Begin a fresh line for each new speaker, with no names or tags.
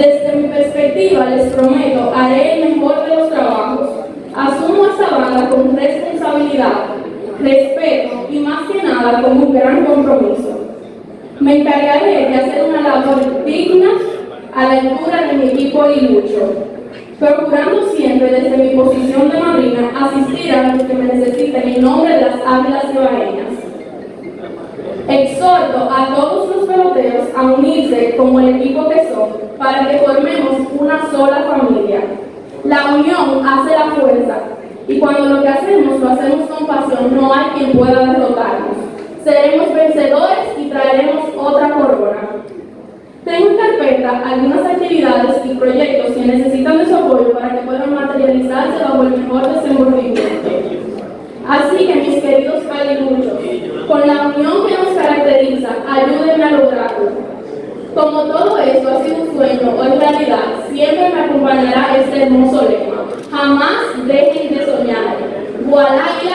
Desde mi perspectiva, les prometo, haré el mejor de los trabajos. Asumo esta banda con responsabilidad, respeto y más que nada con un gran compromiso. Me encargaré de hacer una labor digna a la altura de mi equipo y lucho, procurando siempre desde mi posición de madrina asistir a los que me necesiten en nombre de las águilas ibaeñas. Exhorto a todos para que formemos una sola familia. La unión hace la fuerza y cuando lo que hacemos lo hacemos con pasión no hay quien pueda derrotarnos. Seremos vencedores y traeremos otra corona. Tengo en carpeta algunas actividades y proyectos que necesitan de su apoyo para que puedan materializarse bajo el mejor desenvolvimiento. Así que mis queridos caliluchos, con la unión que nos caracteriza, ayúdenme a lograrlo. Como todo esto ha sido un sueño o en realidad, siempre me acompañará este hermoso lema. Jamás dejen de soñar. Voilà